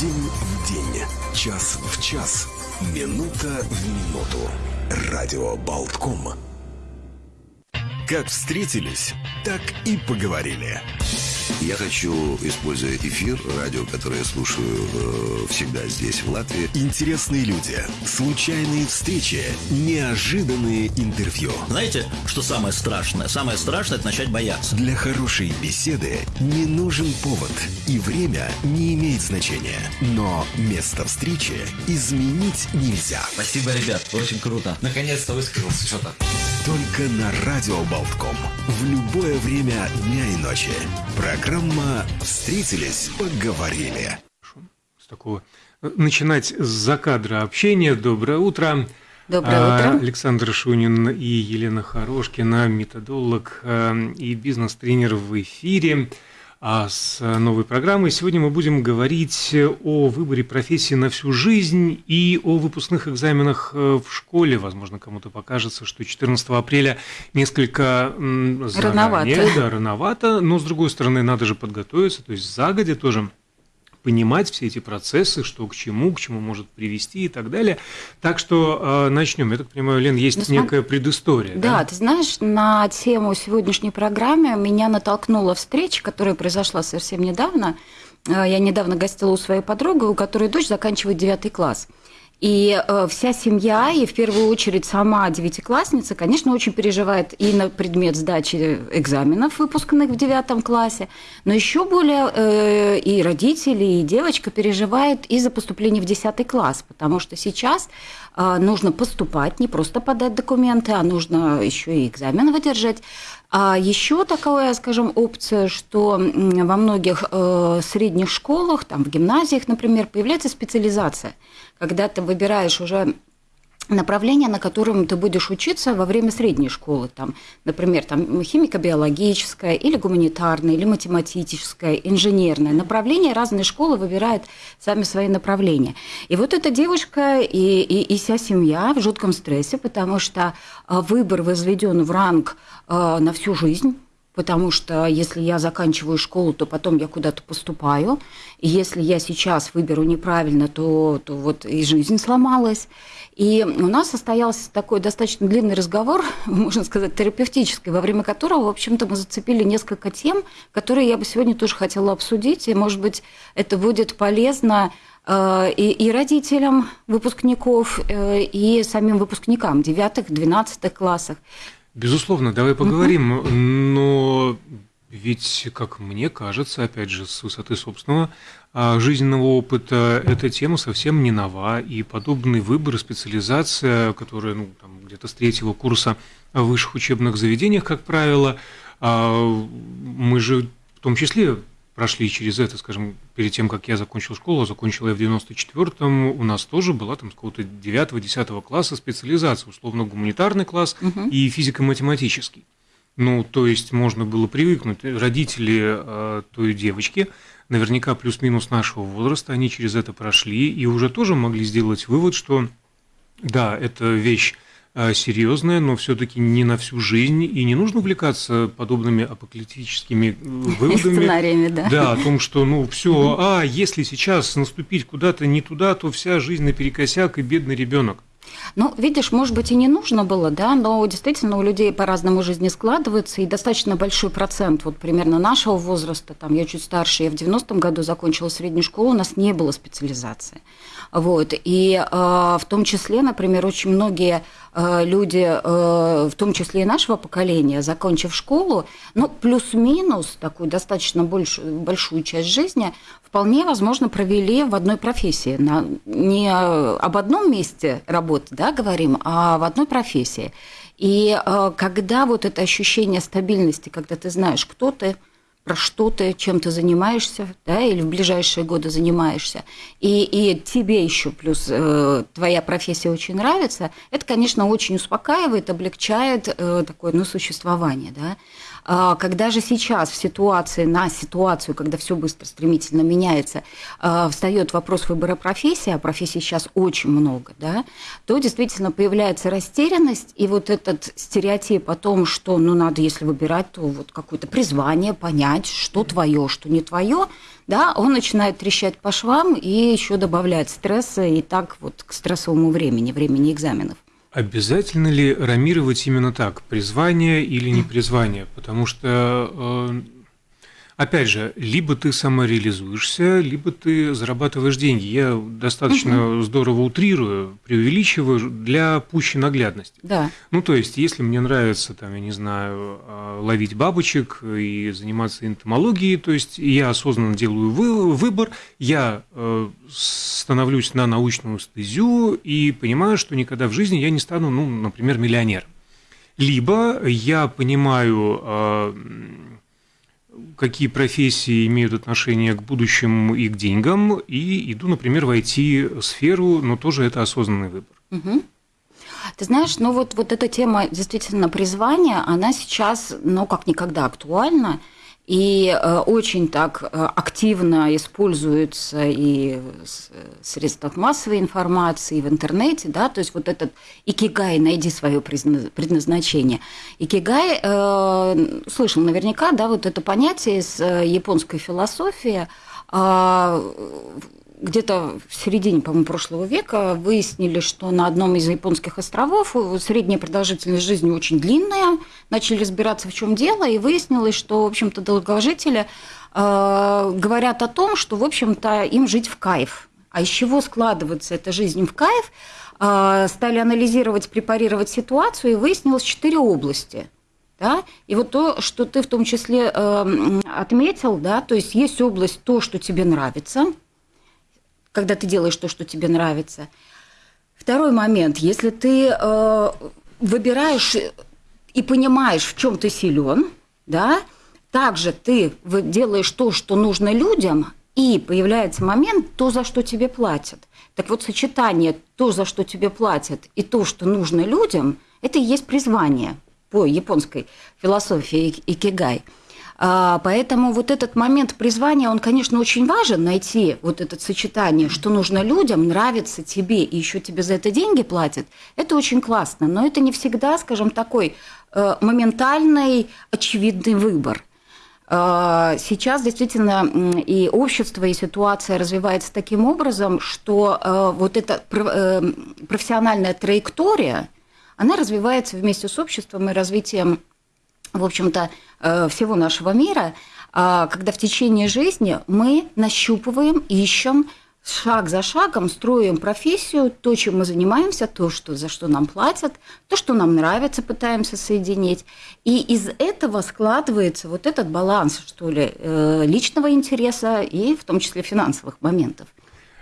День в день, час в час, минута в минуту. Радио Болтком. Как встретились, так и поговорили. Я хочу, используя эфир, радио, которое я слушаю э, всегда здесь, в Латвии. Интересные люди, случайные встречи, неожиданные интервью. Знаете, что самое страшное? Самое страшное – это начать бояться. Для хорошей беседы не нужен повод, и время не имеет значения. Но место встречи изменить нельзя. Спасибо, ребят, очень круто. Наконец-то высказался что-то. Только на Радио Болтком. В любое время дня и ночи. Программа «Встретились, поговорили». С такого начинать с закадра общения. Доброе утро. Доброе А, утро. Александр Шунин и Елена Хорошкина, методолог э, и бизнес-тренер в эфире а, с новой программой. Сегодня мы будем говорить о выборе профессии на всю жизнь и о выпускных экзаменах э, в школе. Возможно, кому-то покажется, что 14 апреля несколько заранее, Рановато. да, рановато, но с другой стороны, надо же подготовиться, то есть загодя тоже понимать все эти процессы, что к чему, к чему может привести и так далее. Так что э, начнем. Я так понимаю, Лен, есть Ну, смотри- некая предыстория. Да, ты знаешь, на тему сегодняшней программы меня натолкнула встреча, которая произошла совсем недавно. Э, Я недавно гостила у своей подруги, у которой дочь заканчивает девятый класс. И э, вся семья, и в первую очередь сама девятиклассница, конечно, очень переживает и на предмет сдачи экзаменов, выпускных в девятом классе, но еще более э, и родители, и девочка переживают и за поступление в десятый класс, потому что сейчас э, нужно поступать, не просто подать документы, а нужно еще и экзамен выдержать. А еще такая, скажем, опция, что во многих э, средних школах, там в гимназиях, например, появляется специализация, когда ты выбираешь уже направление, на котором ты будешь учиться во время средней школы, там, например, там химико-биологическое или гуманитарное, или математическое, инженерное направление. Разные школы выбирают сами свои направления. И вот эта девушка и, и, и вся семья в жутком стрессе, потому что а, выбор возведен в ранг а, на всю жизнь. Потому что если я заканчиваю школу, то потом я куда-то поступаю. И если я сейчас выберу неправильно, то, то вот и жизнь сломалась. И у нас состоялся такой достаточно длинный разговор, можно сказать, терапевтический, во время которого, в общем-то, мы зацепили несколько тем, которые я бы сегодня тоже хотела обсудить. И, может быть, это будет полезно э, и, и родителям выпускников, э, и самим выпускникам девятых, двенадцатых классах. Безусловно, давай поговорим, но ведь, как мне кажется, опять же, с высоты собственного а, жизненного опыта, эта тема совсем не нова, и подобный выбор и специализация, которая ну, там, где-то с третьего курса в высших учебных заведениях, как правило, а, мы же в том числе прошли через это, скажем, перед тем, как я закончил школу, закончил я в 94-м, у нас тоже была там с какого-то 9-10 класса специализация, условно гуманитарный класс и физико-математический. Ну, то есть можно было привыкнуть. Родители э, той девочки, наверняка плюс-минус нашего возраста, они через это прошли и уже тоже могли сделать вывод, что да, это вещь серьезная, но все-таки не на всю жизнь, и не нужно увлекаться подобными апокалиптическими э, выводами. Сценариями, да. Да, о том, что, ну, все, а если сейчас наступить куда-то не туда, то вся жизнь наперекосяк и бедный ребенок. Ну, видишь, может быть, и не нужно было, да, но действительно у людей по-разному жизни складывается, и достаточно большой процент, вот примерно нашего возраста, там, я чуть старше, я в 90-м году закончила среднюю школу, у нас не было специализации. Вот, и э, в том числе, например, очень многие э, люди, э, в том числе и нашего поколения, закончив школу, ну, плюс-минус такую достаточно большую, большую часть жизни, вполне возможно провели в одной профессии. На, не об одном месте работы, да, говорим, а в одной профессии. И э, когда вот это ощущение стабильности, когда ты знаешь, кто ты, про что ты, чем ты занимаешься, да, или в ближайшие годы занимаешься, и, и тебе еще плюс э, твоя профессия очень нравится, это, конечно, очень успокаивает, облегчает э, такое, ну, существование, да. А Когда же сейчас в ситуации, на ситуацию, когда все быстро, стремительно меняется, а, встает вопрос выбора профессии, а профессий сейчас очень много, да, то действительно появляется растерянность, и вот этот стереотип о том, что, ну, надо, если выбирать, то вот какое-то призвание, понять, что твое, что не твое, да, он начинает трещать по швам и еще добавляет стресса и так вот к стрессовому времени, времени экзаменов. Обязательно ли рамировать именно так, призвание или не призвание? Потому что э, Опять же, либо ты самореализуешься, либо ты зарабатываешь деньги. Я достаточно угу. здорово утрирую, преувеличиваю для пущей наглядности. Да. Ну, то есть, если мне нравится, там, я не знаю, а, ловить бабочек и заниматься энтомологией, то есть я осознанно делаю выбор, я э, становлюсь на научную стезю и понимаю, что никогда в жизни я не стану, ну, например, миллионером. Либо я понимаю а, какие профессии имеют отношение к будущему и к деньгам, и иду, например, в IT-сферу, но тоже это осознанный выбор. Угу. Ты знаешь, ну вот, вот эта тема действительно призвания, она сейчас, ну, как никогда актуальна и э, очень так э, активно используется и в средствах массовой информации, и в интернете, да, то есть вот этот икигай, найди свое предназначение. Икигай, э, слышал наверняка, да, вот это понятие из э, японской философии, а, где-то в середине, по-моему, прошлого века выяснили, что на одном из японских островов средняя продолжительность жизни очень длинная. Начали разбираться, в чем дело, и выяснилось, что, в общем-то, долгожители э, говорят о том, что, в общем-то, им жить в кайф. А из чего складывается эта жизнь в кайф? Э, стали анализировать, препарировать ситуацию, и выяснилось четыре области – да? И вот то, что ты в том числе э, отметил, да, то есть есть область то, что тебе нравится, когда ты делаешь то, что тебе нравится. Второй момент, если ты э, выбираешь и понимаешь, в чем ты силен, да, также ты делаешь то, что нужно людям, и появляется момент, то, за что тебе платят. Так вот, сочетание то, за что тебе платят, и то, что нужно людям, это и есть призвание по японской философии икигай – поэтому вот этот момент призвания, он, конечно, очень важен, найти вот это сочетание, что нужно людям, нравится тебе, и еще тебе за это деньги платят. Это очень классно, но это не всегда, скажем, такой э, моментальный, очевидный выбор. А, сейчас действительно и общество, и ситуация развивается таким образом, что э, вот эта э, профессиональная траектория, она развивается вместе с обществом и развитием в общем-то, э, всего нашего мира, а, когда в течение жизни мы нащупываем, ищем, шаг за шагом строим профессию, то, чем мы занимаемся, то, что, за что нам платят, то, что нам нравится, пытаемся соединить. И из этого складывается вот этот баланс, что ли, э, личного интереса и в том числе финансовых моментов.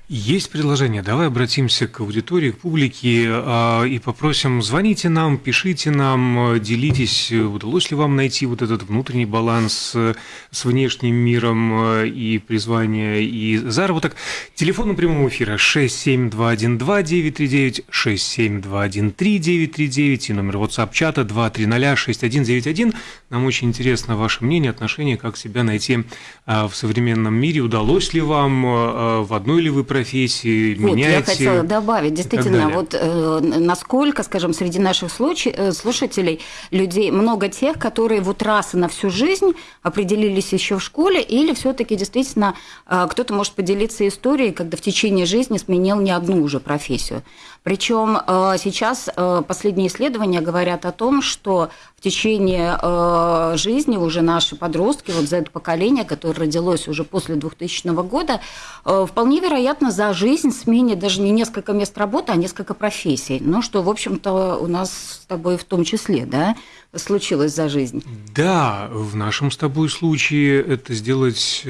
Есть предложение. Давай обратимся к аудитории, к публике а, и попросим, звоните нам, пишите нам, делитесь, удалось ли вам найти вот этот внутренний баланс э, с внешним миром э, и призвание, и заработок. Телефон на прямом эфира 67212-939, 67213-939 и номер WhatsApp-чата 2306191. Нам очень интересно ваше мнение, отношение, как себя найти а, в современном мире. Удалось ли вам, а, в одной ли вы профессии, вот, меняете? Я хотела добавить, действительно, вот э, насколько, скажем, среди наших случай, э, слушателей людей много тех, которые вот раз и на всю жизнь определились еще в школе, или все-таки действительно э, кто-то может поделиться историей, когда в течение жизни сменил не одну уже профессию. Причем э, сейчас э, последние исследования говорят о том, что в течение э, жизни уже наши подростки, вот за это поколение, которое родилось уже после 2000 года, вполне вероятно за жизнь сменит даже не несколько мест работы, а несколько профессий. Ну, что, в общем-то, у нас с тобой в том числе, да, случилось за жизнь. Да, в нашем с тобой случае это сделать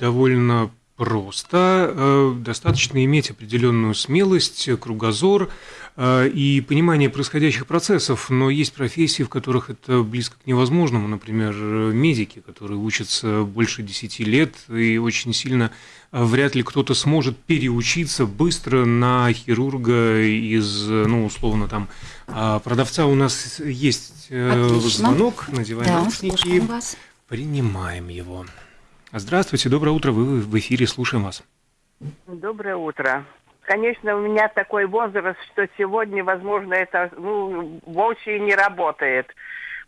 довольно просто. Э, достаточно иметь определенную смелость, кругозор э, и понимание происходящих процессов, но есть профессии, в которых это близко к невозможному, например, медики, которые учатся больше 10 лет, и очень сильно э, вряд ли кто-то сможет переучиться быстро на хирурга из, ну, условно, там, а продавца у нас есть Отлично. звонок, надеваем да, наушники, принимаем его. Здравствуйте, доброе утро, вы в эфире, слушаем вас. Доброе утро. Конечно, у меня такой возраст, что сегодня, возможно, это ну, вовсе не работает.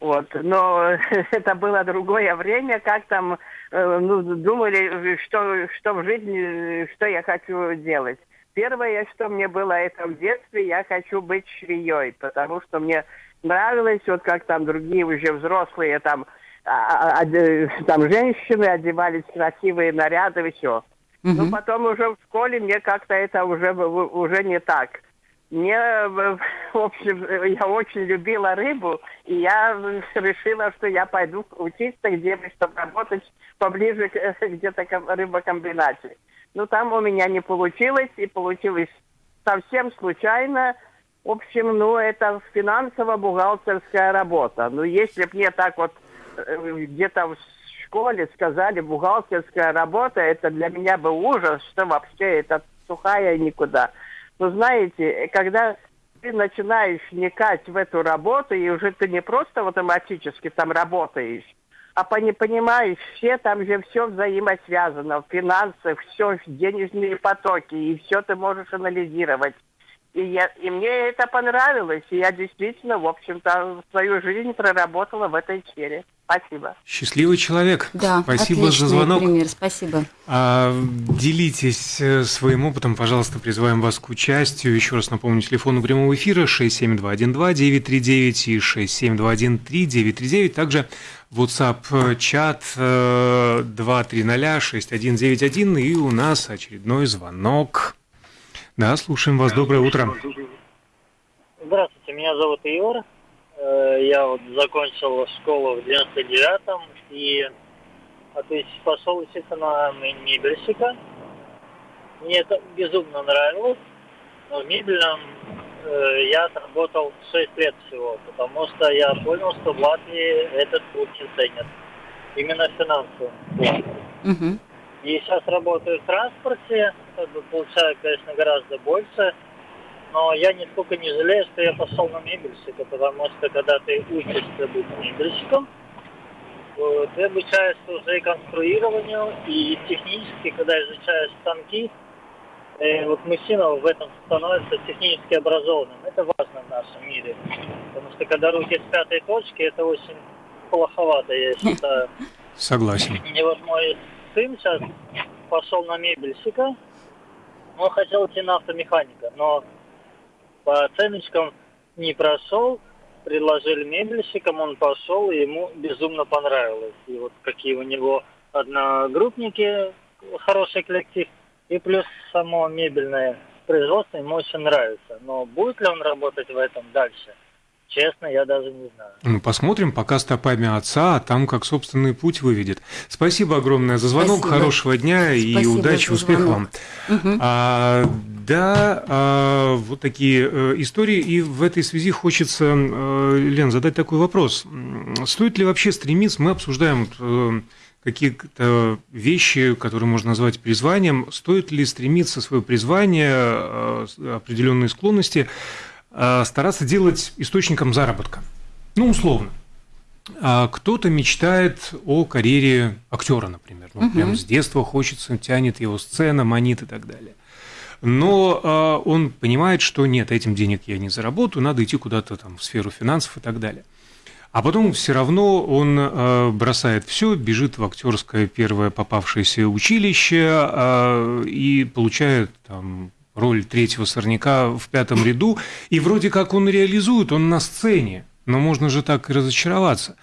Вот. Но это было другое время, как там э, ну, думали, что, что в жизни, что я хочу делать. Первое, что мне было это в детстве, я хочу быть швеей, потому что мне нравилось, вот как там другие уже взрослые там, а, а, а, там женщины одевались красивые наряды и все. Угу. Но потом уже в школе мне как-то это уже, уже не так. Мне, в общем, я очень любила рыбу, и я решила, что я пойду учиться где-то, чтобы работать поближе к где-то к рыбокомбинате. Но там у меня не получилось, и получилось совсем случайно. В общем, ну, это финансово-бухгалтерская работа. Ну, если бы мне так вот где-то в школе сказали, бухгалтерская работа, это для меня был ужас, что вообще это сухая никуда. Но знаете, когда ты начинаешь вникать в эту работу, и уже ты не просто автоматически там работаешь, а понимаешь, все там же все взаимосвязано, финансы, все, денежные потоки, и все ты можешь анализировать. И, я, и мне это понравилось, и я действительно, в общем-то, свою жизнь проработала в этой сфере. Спасибо. Счастливый человек. Да, спасибо за звонок. пример, спасибо. А, делитесь э, своим опытом, пожалуйста, призываем вас к участию. Еще раз напомню, телефон прямого эфира 67212-939 и 67213-939. Также WhatsApp чат 2306191 э, и у нас очередной звонок. Да, слушаем вас. Доброе утро. Здравствуйте, меня зовут Иор. Э, я вот закончил школу в 99-м и а, то есть пошел учиться на мебельщика. Мне это безумно нравилось. Но в мебельном э, я отработал 6 лет всего, потому что я понял, что в Латвии этот труд не ценят. Именно финансово. Угу. И сейчас работаю в транспорте, как бы получаю, конечно, гораздо больше. Но я нисколько не жалею, что я пошел на мебельщика, потому что когда ты учишься быть мебельщиком, ты обучаешься уже и конструированию, и технически, когда изучаешь станки, и вот мужчина в этом становится технически образованным. Это важно в нашем мире. Потому что когда руки с пятой точки, это очень плоховато, я считаю. Согласен. И вот мой сын сейчас пошел на мебельщика, он хотел идти на автомеханика, но по оценочкам не прошел, предложили мебельщикам, он пошел, и ему безумно понравилось. И вот какие у него одногруппники, хороший коллектив, и плюс само мебельное производство ему очень нравится. Но будет ли он работать в этом дальше? Честно, я даже не знаю. Ну, посмотрим, пока стопами отца, а там как собственный путь выведет. Спасибо огромное за звонок, Спасибо. хорошего дня Спасибо и удачи, успехов вам. Угу. А, да, а, вот такие э, истории. И в этой связи хочется, э, Лен, задать такой вопрос. Стоит ли вообще стремиться, мы обсуждаем э, какие-то вещи, которые можно назвать призванием, стоит ли стремиться свое призвание, определенные склонности стараться делать источником заработка. Ну, условно. А кто-то мечтает о карьере актера, например. Ну, угу. прям с детства хочется, тянет его сцена, манит и так далее. Но э, он понимает, что нет, этим денег я не заработаю, надо идти куда-то там в сферу финансов и так далее. А потом все равно он э, бросает все, бежит в актерское первое попавшееся училище э, и получает там роль третьего сорняка в пятом ряду, и вроде как он реализует, он на сцене, но можно же так и разочароваться.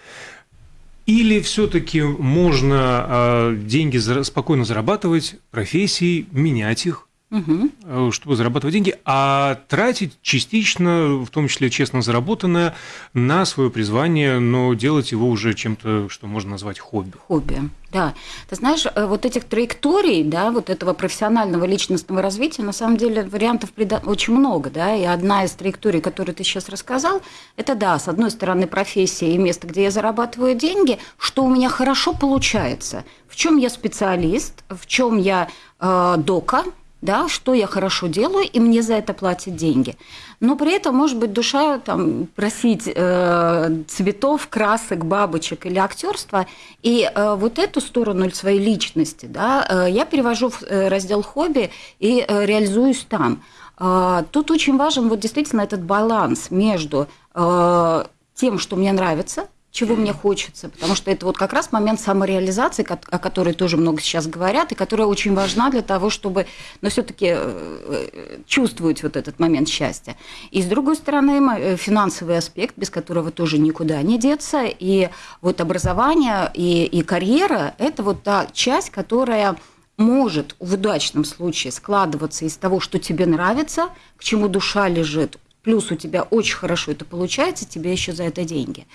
Или все-таки можно э, деньги спокойно зарабатывать, профессии, менять их, угу. чтобы зарабатывать деньги, а тратить частично, в том числе честно заработанное, на свое призвание, но делать его уже чем-то, что можно назвать хобби. Хобби, да. Ты знаешь, э, вот этих траекторий, да, вот этого профессионального личностного развития, на самом деле вариантов очень много, да, и одна из траекторий, которую ты сейчас рассказал, это, да, с одной стороны, профессия и место, где я зарабатываю деньги, что у меня хорошо получается, в чем я специалист, в чем я э, дока, да, что я хорошо делаю, и мне за это платят деньги. Но при этом, может быть, душа там, просить э, цветов, красок, бабочек или актерства. И э, вот эту сторону своей личности да, э, я перевожу в э, раздел хобби и э, реализуюсь там. Э, тут очень важен вот действительно этот баланс между э, тем, что мне нравится, чего мне хочется, потому что это вот как раз момент самореализации, о которой тоже много сейчас говорят, и которая очень важна для того, чтобы, но все-таки э, чувствовать вот этот момент счастья. И с другой стороны, э, финансовый аспект, без которого тоже никуда не деться, и вот образование и, и карьера – это вот та часть, которая может в удачном случае складываться из того, что тебе нравится, к чему душа лежит, плюс у тебя очень хорошо это получается, тебе еще за это деньги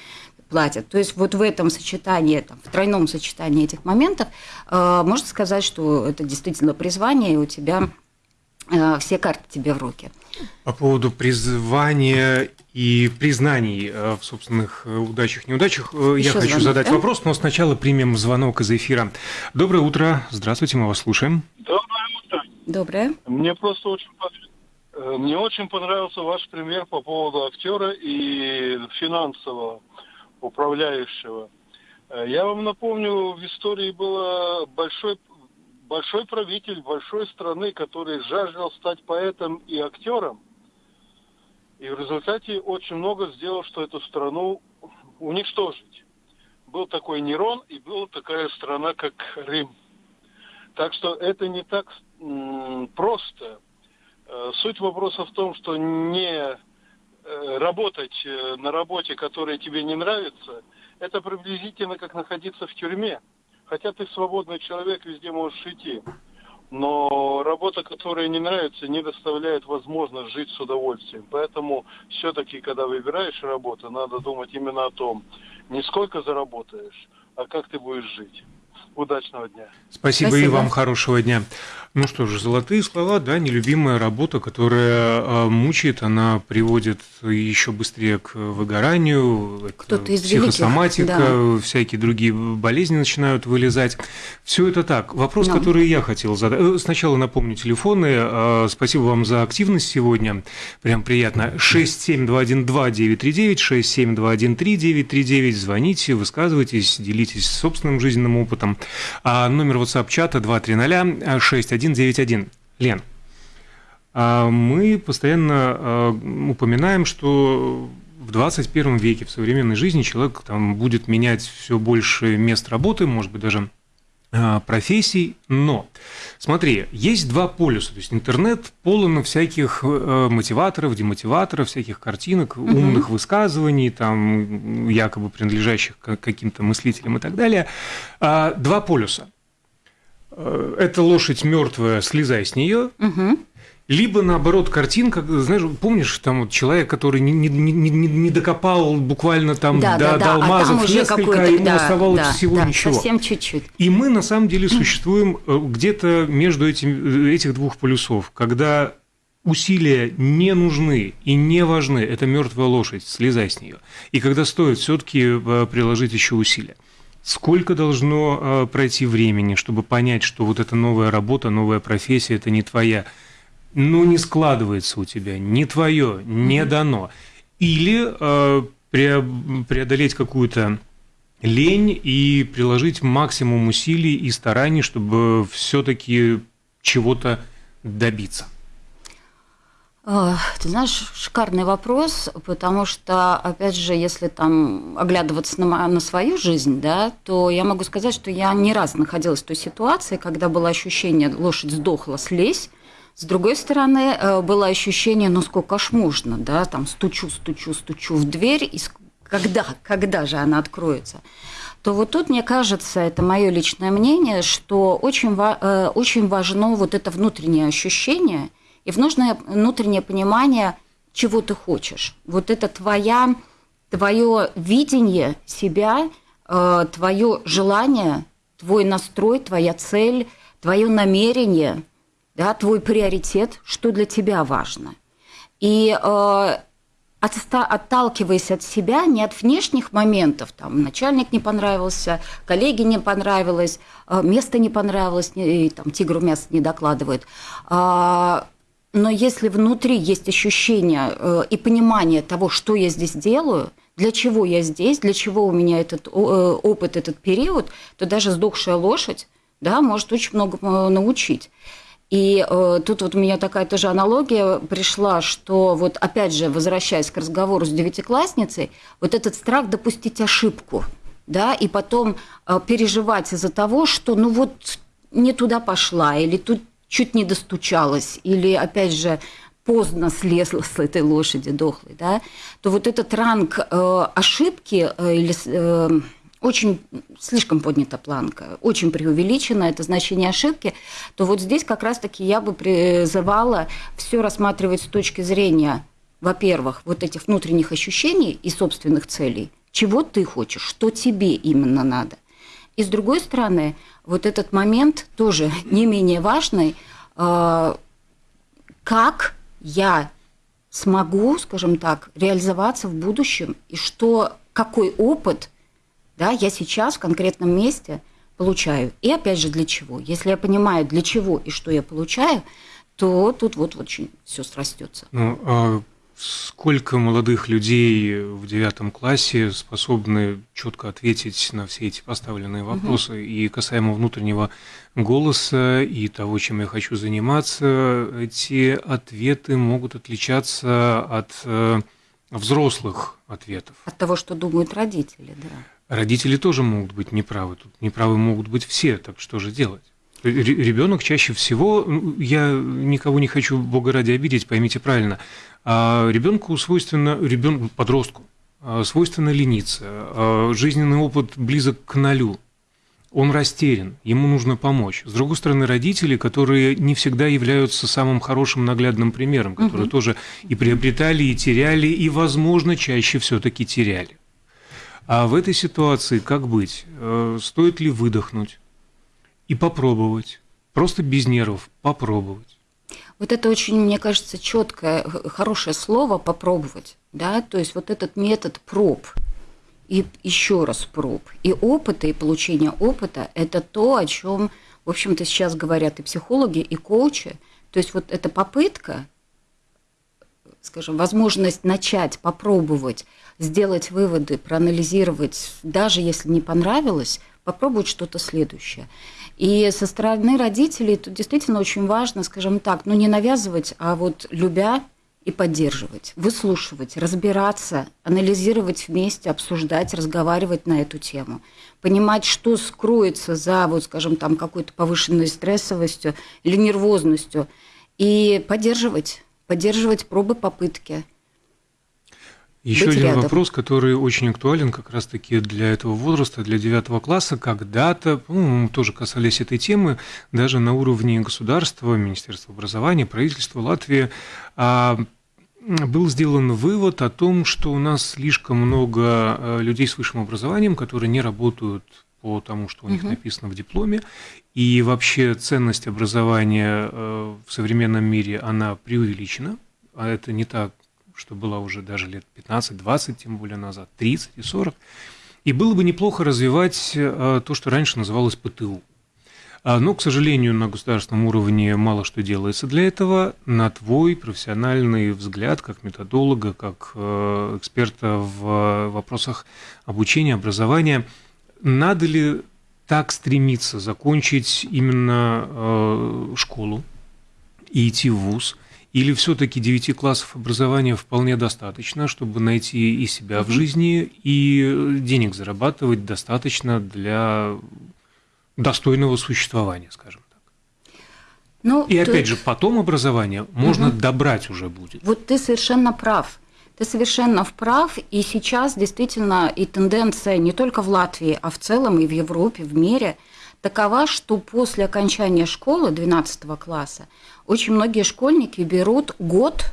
платят. То есть вот в этом сочетании, там, в тройном сочетании этих моментов э, можно сказать, что это действительно призвание, и у тебя э, все карты тебе в руки. По поводу призвания и признаний э, в собственных э, удачах, неудачах, э, Еще я хочу звонок, задать да? вопрос, но сначала примем звонок из эфира. Доброе утро, здравствуйте, мы вас слушаем. Доброе утро. Доброе. Мне просто очень мне очень понравился ваш пример по поводу актера и финансового управляющего. Э, я вам напомню, в истории был большой, большой правитель большой страны, который жаждал стать поэтом и актером. И в результате очень много сделал, что эту страну уничтожить. Был такой Нерон и была такая страна, как Рим. Так что это не так просто. Э, суть вопроса в том, что не Э, работать э, на работе, которая тебе не нравится, это приблизительно как находиться в тюрьме. Хотя ты свободный человек, везде можешь идти. Но работа, которая не нравится, не доставляет возможность жить с удовольствием. Поэтому все-таки, когда выбираешь работу, надо думать именно о том, не сколько заработаешь, а как ты будешь жить. Удачного дня. Спасибо, Спасибо. и вам хорошего дня. Ну что же, золотые слова, да, нелюбимая работа, которая а, мучает, она приводит еще быстрее к выгоранию, Кто-то из психосоматика, великих, да. всякие другие болезни начинают вылезать. Все это так. Вопрос, да. который я хотел задать. Э, сначала напомню телефоны. А, спасибо вам за активность сегодня. Прям приятно. 67212-939, 67213-939. Звоните, высказывайтесь, делитесь собственным жизненным опытом. А номер WhatsApp-чата 230 61 191. Лен, а мы постоянно а, упоминаем, что в 21 веке, в современной жизни человек там будет менять все больше мест работы, может быть, даже а, профессий, но смотри, есть два полюса, то есть интернет полон всяких э, мотиваторов, демотиваторов, всяких картинок, угу. умных высказываний, там якобы принадлежащих каким-то мыслителям и так далее. Два полюса. Э, эта лошадь мертвая, слезай с нее. Угу. Либо наоборот картинка, знаешь, помнишь, там вот человек, который не, не, не, не докопал буквально там да, до, да, до алмазов а несколько, ему да, оставалось да, всего да, ничего. Совсем чуть-чуть. И мы на самом деле существуем э, где-то между этим, э, этих двух полюсов, когда усилия не нужны и не важны, это мертвая лошадь, слезай с нее. И когда стоит все-таки приложить еще усилия. Сколько должно э, пройти времени, чтобы понять, что вот эта новая работа, новая профессия – это не твоя? Ну, не складывается у тебя, не твое, не дано. Или э, преодолеть какую-то лень и приложить максимум усилий и стараний, чтобы все-таки чего-то добиться. Ты знаешь, шикарный вопрос, потому что, опять же, если там оглядываться на, на свою жизнь, да, то я могу сказать, что я не раз находилась в той ситуации, когда было ощущение, лошадь сдохла, слезь, с другой стороны, э, было ощущение, ну сколько ж можно, да, там стучу, стучу, стучу в дверь, и когда, когда же она откроется? то вот тут, мне кажется, это мое личное мнение, что очень, э, очень важно вот это внутреннее ощущение – и внутреннее, внутреннее понимание, чего ты хочешь. Вот это твоя, твое видение себя, э, твое желание, твой настрой, твоя цель, твое намерение, да, твой приоритет, что для тебя важно. И э, отталкиваясь от себя, не от внешних моментов, там, начальник не понравился, коллеги не понравилось, э, место не понравилось, и, там, тигру мясо не докладывает, а, но если внутри есть ощущение э, и понимание того, что я здесь делаю, для чего я здесь, для чего у меня этот э, опыт, этот период, то даже сдохшая лошадь да, может очень много э, научить. И э, тут вот у меня такая тоже аналогия пришла, что вот опять же, возвращаясь к разговору с девятиклассницей, вот этот страх допустить ошибку, да, и потом э, переживать из-за того, что ну вот не туда пошла, или тут чуть не достучалась, или опять же поздно слезла с этой лошади дохлой, да, то вот этот ранг э, ошибки э, или э, очень слишком поднята планка, очень преувеличена это значение ошибки, то вот здесь как раз-таки я бы призывала все рассматривать с точки зрения, во-первых, вот этих внутренних ощущений и собственных целей, чего ты хочешь, что тебе именно надо. И с другой стороны, вот этот момент тоже не менее важный, э, как я смогу, скажем так, реализоваться в будущем, и что, какой опыт да, я сейчас в конкретном месте получаю. И опять же, для чего? Если я понимаю, для чего и что я получаю, то тут вот очень все срастется. Ну, а сколько молодых людей в девятом классе способны четко ответить на все эти поставленные вопросы? Угу. И касаемо внутреннего голоса и того, чем я хочу заниматься, эти ответы могут отличаться от э, взрослых ответов. От того, что думают родители, да. Родители тоже могут быть неправы. Тут неправы могут быть все, так что же делать? Ребенок чаще всего, ну, я никого не хочу, Бога ради, обидеть, поймите правильно, а ребенку свойственно, ребенку, подростку, а, свойственно лениться, а, жизненный опыт близок к нулю, он растерян, ему нужно помочь. С другой стороны, родители, которые не всегда являются самым хорошим наглядным примером, которые угу. тоже и приобретали, и теряли, и, возможно, чаще все-таки теряли. А в этой ситуации как быть? Э, стоит ли выдохнуть и попробовать? Просто без нервов попробовать. Вот это очень, мне кажется, четкое, хорошее слово попробовать. Да? То есть вот этот метод проб и еще раз проб. И опыта, и получение опыта – это то, о чем, в общем-то, сейчас говорят и психологи, и коучи. То есть вот эта попытка, скажем, возможность начать, попробовать – сделать выводы, проанализировать, даже если не понравилось, попробовать что-то следующее. И со стороны родителей тут действительно очень важно, скажем так, ну не навязывать, а вот любя и поддерживать, выслушивать, разбираться, анализировать вместе, обсуждать, разговаривать на эту тему, понимать, что скроется за, вот, скажем, там какой-то повышенной стрессовостью или нервозностью, и поддерживать, поддерживать пробы, попытки – еще один рядом. вопрос, который очень актуален как раз-таки для этого возраста, для девятого класса. Когда-то, по-моему, тоже касались этой темы, даже на уровне государства, Министерства образования, правительства Латвии, а, был сделан вывод о том, что у нас слишком много а, людей с высшим образованием, которые не работают по тому, что у них угу. написано в дипломе, и вообще ценность образования а, в современном мире, она преувеличена, а это не так что было уже даже лет 15-20, тем более назад, 30 и 40. И было бы неплохо развивать э, то, что раньше называлось ПТУ. А, но, к сожалению, на государственном уровне мало что делается для этого. На твой профессиональный взгляд, как методолога, как э, эксперта в вопросах обучения, образования, надо ли так стремиться закончить именно э, школу и идти в ВУЗ – или все-таки 9 классов образования вполне достаточно, чтобы найти и себя в жизни, и денег зарабатывать достаточно для достойного существования, скажем так. Ну, и опять же, потом образование можно угу. добрать уже будет. Вот ты совершенно прав. Ты совершенно прав, и сейчас действительно и тенденция не только в Латвии, а в целом и в Европе, в мире такова, что после окончания школы 12 класса очень многие школьники берут год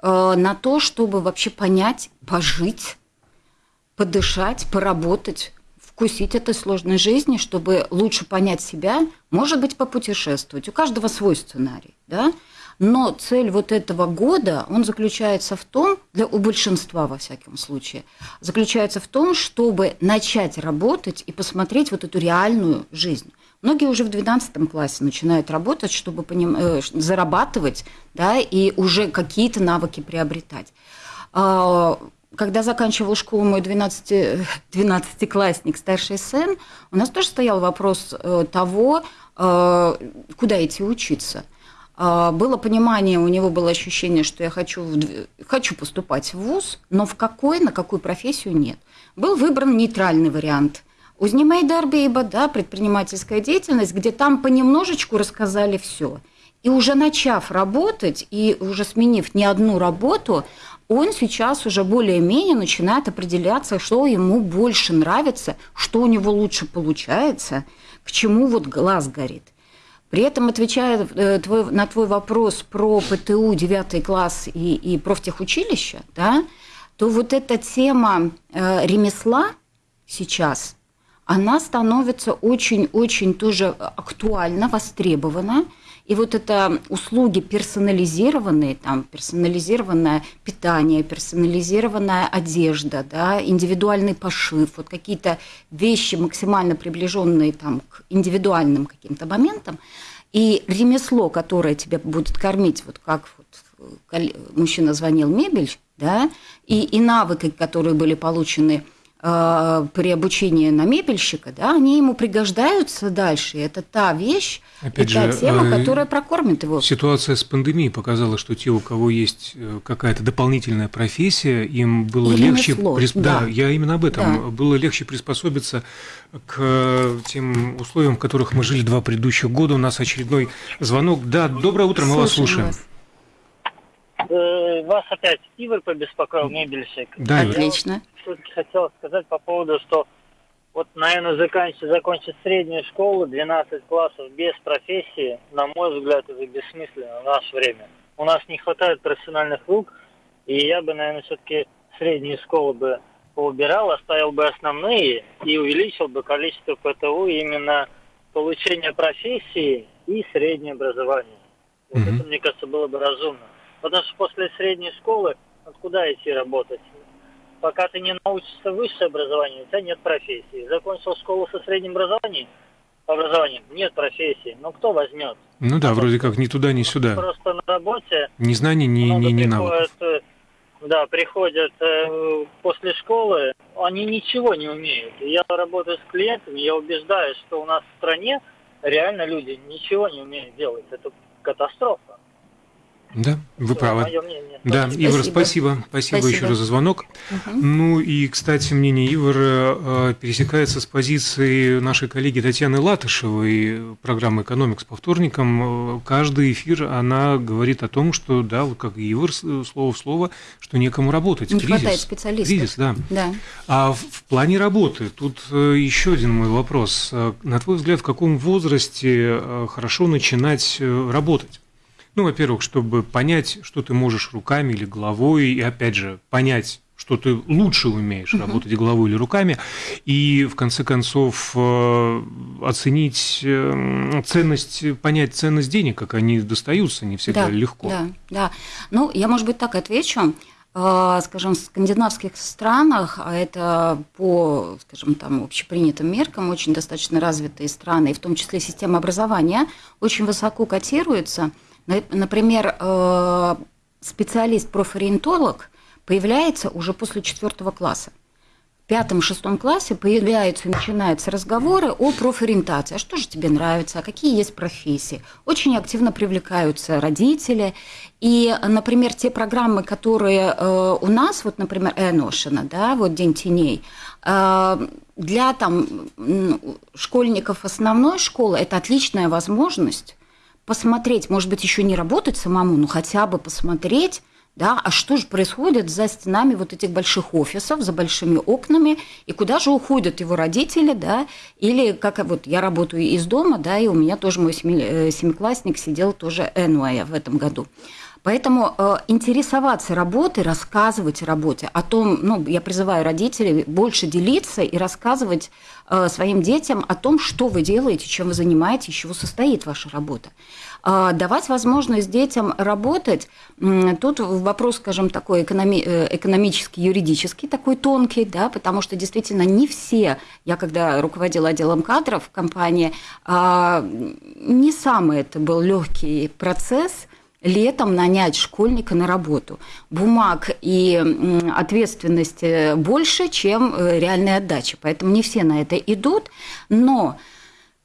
э, на то, чтобы вообще понять, пожить, подышать, поработать, вкусить этой сложной жизни, чтобы лучше понять себя, может быть, попутешествовать. У каждого свой сценарий, да? Но цель вот этого года, он заключается в том, для, у большинства во всяком случае, заключается в том, чтобы начать работать и посмотреть вот эту реальную жизнь. Многие уже в 12 классе начинают работать, чтобы поним... э, зарабатывать, да, и уже какие-то навыки приобретать. А, когда заканчивал школу мой 12, 12-классник, старший сын, у нас тоже стоял вопрос э, того, куда идти учиться. Было понимание, у него было ощущение, что я хочу, хочу поступать в ВУЗ, но в какой, на какую профессию нет. Был выбран нейтральный вариант – Узнемей Дарбейба, да, предпринимательская деятельность, где там понемножечку рассказали все. И уже начав работать, и уже сменив не одну работу, он сейчас уже более-менее начинает определяться, что ему больше нравится, что у него лучше получается, к чему вот глаз горит. При этом, отвечая э, на твой вопрос про ПТУ 9 класс и, и профтехучилище, да, то вот эта тема э, ремесла сейчас – она становится очень-очень тоже актуально, востребована. И вот это услуги персонализированные, там персонализированное питание, персонализированная одежда, да, индивидуальный пошив, вот какие-то вещи максимально приближенные там, к индивидуальным каким-то моментам, и ремесло, которое тебя будет кормить, вот как вот мужчина звонил мебель, да, и, и навыки, которые были получены – Э, при обучении на мебельщика, да, они ему пригождаются дальше. Это та вещь Опять и же, та тема, э, которая прокормит его. Ситуация с пандемией показала, что те, у кого есть э, какая-то дополнительная профессия, им было Или легче... Присп... Да. да, я именно об этом. Да. Было легче приспособиться к тем условиям, в которых мы жили два предыдущих года. У нас очередной звонок. Да, доброе утро, мы Слушаем вас слушаем. Вас. Э, вас опять Игорь побеспокоил, мебельщик. Да, отлично. Все-таки хотел сказать по поводу, что вот, наверное, закончить, закончить среднюю школу, 12 классов без профессии, на мой взгляд, это бессмысленно в наше время. У нас не хватает профессиональных рук, и я бы, наверное, все-таки среднюю школу бы поубирал, оставил бы основные и увеличил бы количество ПТУ именно получения профессии и среднее образование. Вот mm-hmm. это, мне кажется, было бы разумно. Потому что после средней школы откуда идти работать? Пока ты не научишься высшее образование, у тебя нет профессии. Закончил школу со средним образованием, образованием нет профессии. Но кто возьмет? Ну да, вроде как ни туда, ни сюда. Просто на работе. Ни знаний, ни, ни, ни навыков. Э, да, приходят э, после школы, они ничего не умеют. Я работаю с клиентами, я убеждаюсь, что у нас в стране реально люди ничего не умеют делать. Это катастрофа. Да, вы правы. Да, спасибо. Ивар, спасибо. спасибо. Спасибо еще раз за звонок. Угу. Ну и, кстати, мнение Ивара э, пересекается с позицией нашей коллеги Татьяны Латышевой, программы «Экономикс» по вторникам. Каждый эфир, она говорит о том, что, да, вот как Ивар, слово в слово, что некому работать. Не кризис, хватает специалистов. Кризис, да. да. А в, в плане работы, тут э, еще один мой вопрос. Э, на твой взгляд, в каком возрасте хорошо начинать работать? Ну, во-первых, чтобы понять, что ты можешь руками или головой, и опять же, понять, что ты лучше умеешь uh-huh. работать головой или руками, и в конце концов э, оценить э, ценность, понять ценность денег, как они достаются, не всегда да, легко. Да, да. Ну, я, может быть, так отвечу. Э, скажем, в скандинавских странах, а это по, скажем, там, общепринятым меркам, очень достаточно развитые страны, и в том числе система образования, очень высоко котируется – Например, э, специалист-профориентолог появляется уже после четвертого класса. В пятом-шестом классе появляются и начинаются разговоры о профориентации. А что же тебе нравится? А какие есть профессии? Очень активно привлекаются родители. И, например, те программы, которые э, у нас, вот, например, Эношина, да, вот День теней, э, для там, школьников основной школы это отличная возможность посмотреть, может быть, еще не работать самому, но хотя бы посмотреть, да, а что же происходит за стенами вот этих больших офисов, за большими окнами, и куда же уходят его родители, да, или как вот я работаю из дома, да, и у меня тоже мой э, семиклассник сидел тоже Энуая в этом году. Поэтому э, интересоваться работой, рассказывать о работе, о том, ну, я призываю родителей больше делиться и рассказывать э, своим детям о том, что вы делаете, чем вы занимаетесь, из чего состоит ваша работа. Э, давать возможность детям работать, э, тут вопрос, скажем, такой экономи- э, экономический, юридический, такой тонкий, да, потому что действительно не все, я когда руководила отделом кадров в компании, э, не самый это был легкий процесс – летом нанять школьника на работу. Бумаг и ответственности больше, чем э, реальная отдача. Поэтому не все на это идут. Но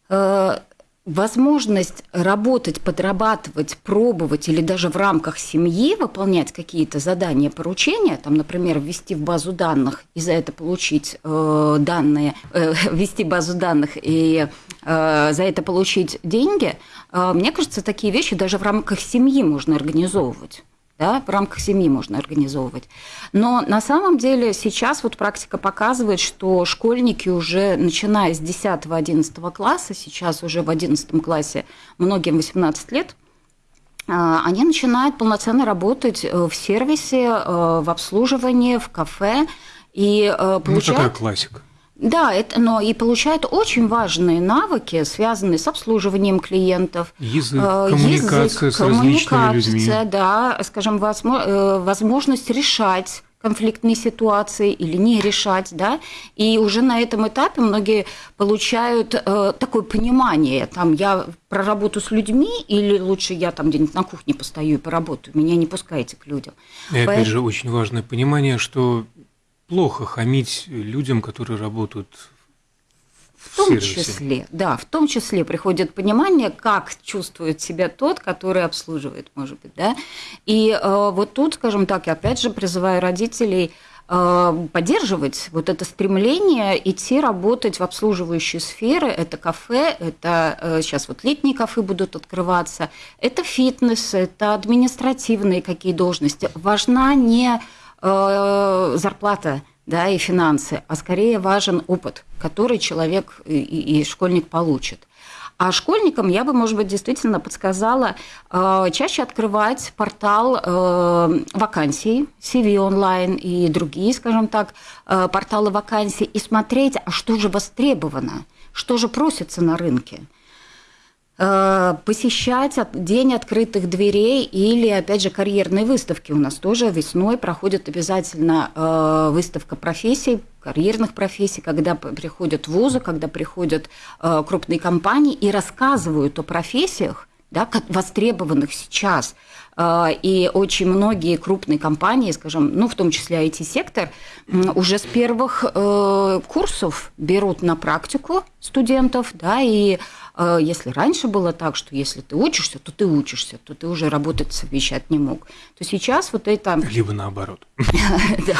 э, возможность работать, подрабатывать, пробовать или даже в рамках семьи выполнять какие-то задания, поручения, там, например, ввести в базу данных и за это получить э, данные, э, ввести базу данных и э, за это получить деньги, э, мне кажется, такие вещи даже в рамках семьи можно организовывать да, в рамках семьи можно организовывать. Но на самом деле сейчас вот практика показывает, что школьники уже, начиная с 10-11 класса, сейчас уже в 11 классе многим 18 лет, а, они начинают полноценно работать э, в сервисе, э, в обслуживании, в кафе и получают... Э, ну, такая классика. Да, это, но и получают очень важные навыки, связанные с обслуживанием клиентов. Язык, э, коммуникация язык, с различными людьми. Да, скажем, э, возможность решать конфликтные ситуации или не решать, да, и уже на этом этапе многие получают э, такое понимание, там, я проработаю с людьми или лучше я там где-нибудь на кухне постою и поработаю, меня не пускайте к людям. И Поэтому... опять же, очень важное понимание, что плохо хамить людям, которые работают в, том сервисе. числе, да, в том числе приходит понимание, как чувствует себя тот, который обслуживает, может быть, да. И э, вот тут, скажем так, я опять же призываю родителей э, поддерживать вот это стремление идти работать в обслуживающие сферы. Это кафе, это э, сейчас вот летние кафе будут открываться, это фитнес, это административные какие должности. Важна не Э, зарплата да, и финансы, а скорее важен опыт, который человек и, и школьник получит. А школьникам я бы, может быть, действительно подсказала э, чаще открывать портал э, вакансий, CV онлайн и другие, скажем так, э, порталы вакансий и смотреть, а что же востребовано, что же просится на рынке. Э, посещать день открытых дверей или, опять же, карьерные выставки. У нас тоже весной проходит обязательно э, выставка профессий, карьерных профессий, когда приходят вузы, когда приходят э, крупные компании и рассказывают о профессиях, да, востребованных сейчас. И очень многие крупные компании, скажем, ну, в том числе IT-сектор, уже с первых курсов берут на практику студентов, да, и а если раньше было так, что если ты учишься, то ты учишься, то ты уже работать совмещать не мог, то сейчас вот это... Либо наоборот. Да.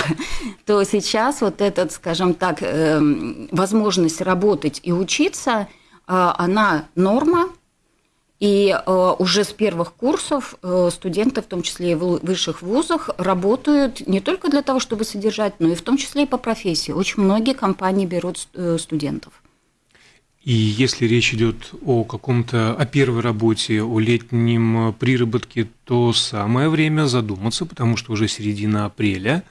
То сейчас вот этот, скажем так, эм, возможность работать и учиться, э, она норма, и э, уже с первых курсов э, студенты, в том числе и в высших вузах, работают не только для того, чтобы содержать, но и в том числе и по профессии. Очень многие компании берут студентов. И если речь идет о каком-то, о первой работе, о летнем приработке, то самое время задуматься, потому что уже середина апреля,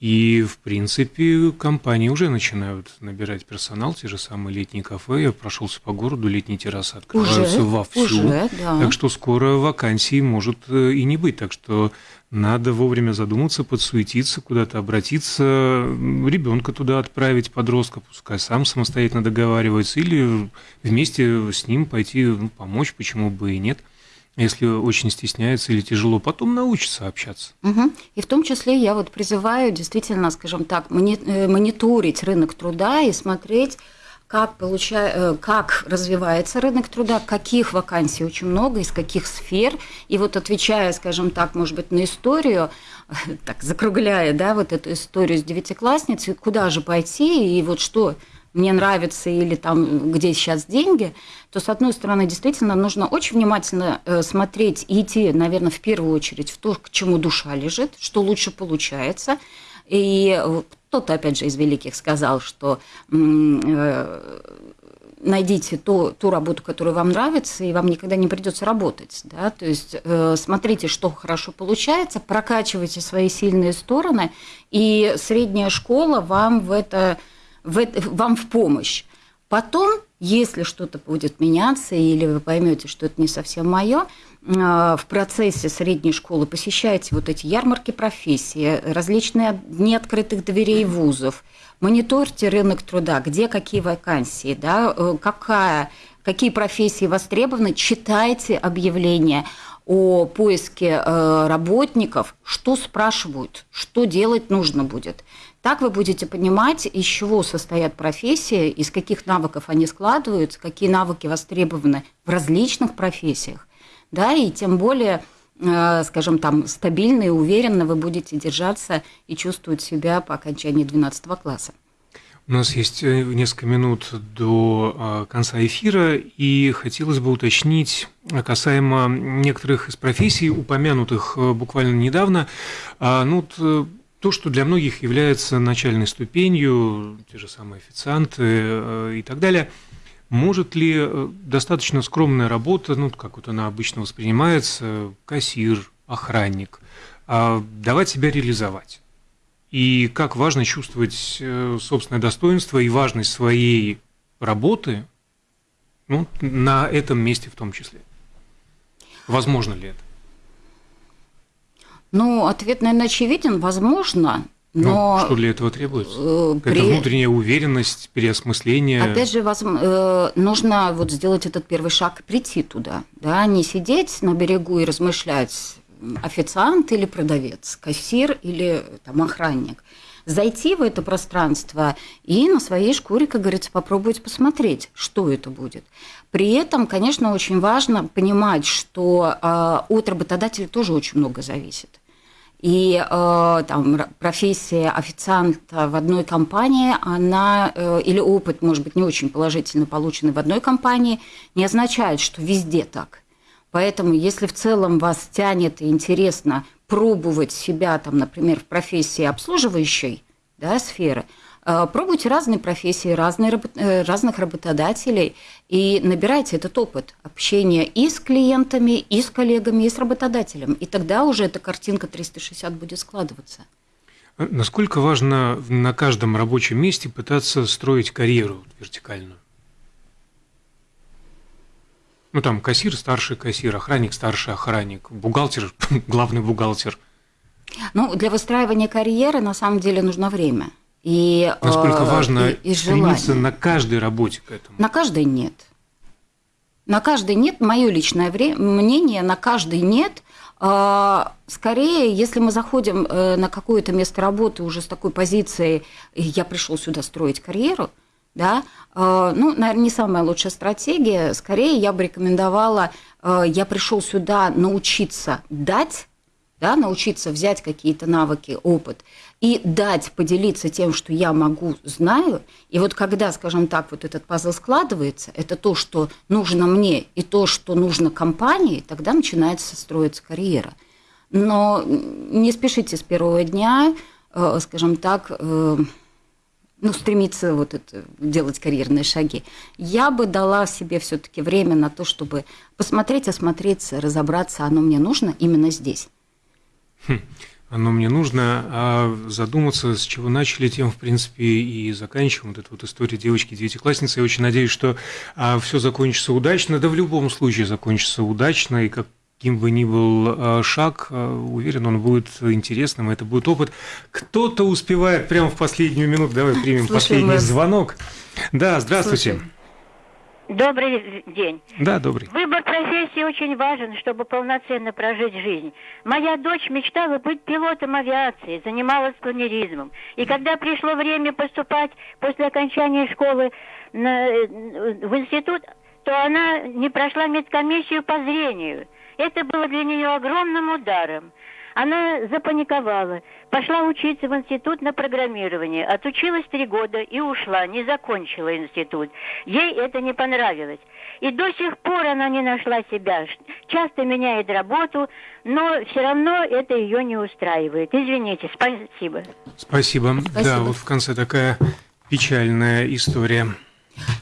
и, в принципе, компании уже начинают набирать персонал, те же самые летние кафе. Я прошелся по городу, летние террасы открываются уже, вовсю. Уже, да. Так что скоро вакансий может э, и не быть. Так что надо вовремя задуматься, подсуетиться, куда-то обратиться, ребенка туда отправить, подростка, пускай сам самостоятельно договаривается, или вместе с ним пойти ну, помочь, почему бы и нет если очень стесняется или тяжело, потом научится общаться. Угу. И в том числе я вот призываю действительно, скажем так, э, мониторить рынок труда и смотреть, как, получая, э, как развивается рынок труда, каких вакансий очень много, из каких сфер. И вот отвечая, скажем так, может быть, на историю, так закругляя, да, вот эту историю с девятиклассницей, куда же пойти и вот что мне нравится или там где сейчас деньги, то с одной стороны действительно нужно очень внимательно э, смотреть и идти, наверное, в первую очередь в то, к чему душа лежит, что лучше получается, и кто-то, опять же, из великих сказал, что э, найдите ту, ту работу, которая вам нравится, и вам никогда не придется работать. Да? То есть э, смотрите, что хорошо получается, прокачивайте свои сильные стороны, и средняя школа вам в это, в вам в помощь. Потом, если что-то будет меняться, или вы поймете, что это не совсем мое, а, в процессе средней школы посещайте вот эти ярмарки профессии, различные дни открытых дверей вузов, мониторьте рынок труда, где какие вакансии, да, э, какая какие профессии востребованы, читайте объявления о поиске э, работников, что спрашивают, что делать нужно будет. Так вы будете понимать, из чего состоят профессии, из каких навыков они складываются, какие навыки востребованы в различных профессиях. Да, и тем более, э, скажем, там стабильно и уверенно вы будете держаться и чувствовать себя по окончании 12 класса. У нас есть э, несколько минут до а, конца эфира, и хотелось бы уточнить касаемо некоторых из профессий, упомянутых э, буквально недавно. А, ну, э, то, что для многих является начальной ступенью, те же самые официанты и так далее, может ли достаточно скромная работа, ну, как вот она обычно воспринимается, кассир, охранник, а, давать себя реализовать? и как важно чувствовать э, собственное достоинство и важность своей работы ну, на этом месте в том числе. Возможно ли это? Ну, ответ, наверное, очевиден. Возможно, ну, но... Ну, что для этого требуется? Э, при... внутренняя уверенность, переосмысление? Опять же, воз... Э, нужно вот сделать этот первый шаг, прийти туда, да, не сидеть на берегу и размышлять, официант или продавец, кассир или там, охранник. Зайти в это пространство и на своей шкуре, как говорится, попробовать посмотреть, что это будет. При этом, конечно, очень важно понимать, что э, от работодателя тоже очень много зависит. И э, там, профессия официанта в одной компании, она, э, или опыт, может быть, не очень положительно полученный в одной компании, не означает, что везде так. Поэтому, если в целом вас тянет и интересно пробовать себя, там, например, в профессии обслуживающей да, сферы, пробуйте разные профессии, разные, э, разных работодателей и набирайте этот опыт общения и с клиентами, и с коллегами, и с работодателем. И тогда уже эта картинка 360 будет складываться. Насколько важно на каждом рабочем месте пытаться строить карьеру вертикальную? Ну, там кассир, старший кассир, охранник, старший охранник, бухгалтер, главный бухгалтер. Ну, для выстраивания карьеры на самом деле нужно время. И, Насколько э, важно и, и стремиться на каждой работе к этому? На каждой нет. На каждой нет, мое личное мнение, на каждой нет. А, скорее, если мы заходим э, на какое-то место работы уже с такой позицией, я пришел сюда строить карьеру, да, э, ну, наверное, не самая лучшая стратегия. Скорее, я бы рекомендовала, я пришел сюда научиться дать, да, научиться взять какие-то навыки, опыт и дать, поделиться тем, что я могу, знаю. И вот когда, скажем так, вот этот пазл складывается, это то, что нужно мне и то, что нужно компании, тогда начинается строиться карьера. Но не спешите с первого дня, э, скажем так, ну, стремиться вот это, делать карьерные шаги. Я бы дала себе все-таки время на то, чтобы посмотреть, осмотреться, разобраться, оно мне нужно именно здесь. Хм. Оно мне нужно, а задуматься, с чего начали, тем, в принципе, и заканчиваем. Вот эту вот историю девочки-девятиклассницы. Я очень надеюсь, что а, все закончится удачно. Да в любом случае закончится удачно. И как каким бы ни был э, шаг, э, уверен, он будет интересным, это будет опыт. Кто-то успевает прямо в последнюю минуту. Давай примем Слушаем последний вас. звонок. Да, здравствуйте. Слушаем. Добрый день. Да, добрый. Выбор профессии очень важен, чтобы полноценно прожить жизнь. Моя дочь мечтала быть пилотом авиации, занималась планеризмом. И когда пришло время поступать после окончания школы на, в институт, то она не прошла медкомиссию по зрению – это было для нее огромным ударом. Она запаниковала, пошла учиться в институт на программирование, отучилась три года и ушла, не закончила институт. Ей это не понравилось. И до сих пор она не нашла себя. Часто меняет работу, но все равно это ее не устраивает. Извините, спасибо. Спасибо. спасибо. Да, вот в конце такая печальная история.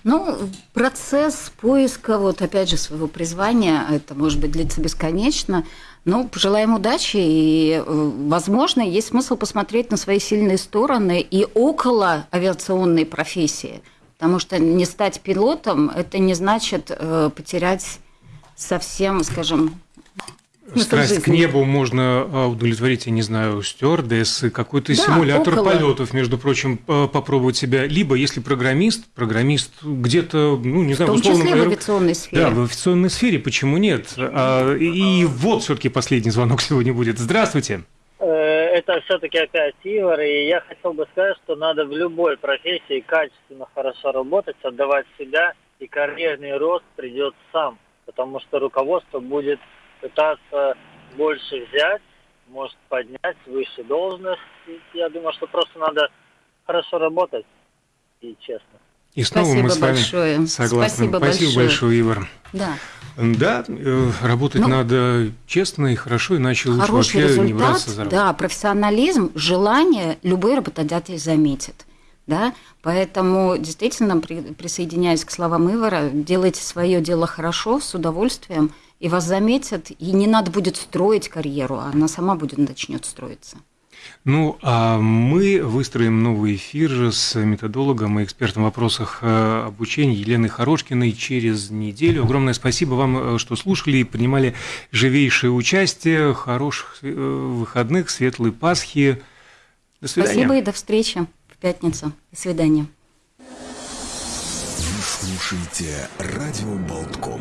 Ну, процесс поиска, вот опять же, своего призвания, это может быть длиться бесконечно. Ну, пожелаем удачи, и, э, возможно, есть смысл посмотреть на свои сильные стороны и около авиационной профессии. Потому что не стать пилотом – это не значит э, потерять совсем, скажем, страсть жизни. к небу можно а, удовлетворить, я не знаю, стюардессы, какой-то Да, симулятор около. полетов, между прочим, попробовать себя. Либо, если программист, программист где-то, ну, не В знаю, том условном числе в аэро- авиационной сфере. Да, в авиационной сфере, почему нет? А, и вот все-таки последний звонок сегодня будет. Здравствуйте. Э, Это все-таки опять Ивар, и я хотел бы сказать, что надо в любой профессии качественно хорошо работать, отдавать себя, и карьерный рост придет сам, потому что руководство будет пытаться больше взять, может поднять выше должность. И Я думаю, что просто надо хорошо работать и честно. И снова Спасибо мы с вами большое. согласны. Спасибо большое. большое, Ивар. Да. Да, э, работать Ну, надо честно и хорошо, иначе лучше вообще не результат, браться за работу. да, профессионализм, желание любой работодатель заметит. Да? Поэтому действительно, при- присоединяясь к словам Ивара, делайте свое дело хорошо, с удовольствием, и вас заметят, и не надо будет строить карьеру, а она сама будет начнет строиться. Ну, а мы выстроим новый эфир с методологом и экспертом в вопросах э, обучения Еленой Хорошкиной через неделю. Огромное спасибо вам, э, что слушали и принимали живейшее участие. Хороших э, выходных, светлой Пасхи. До свидания. Спасибо и до встречи в пятницу. До свидания. Вы слушаете радио Болтком.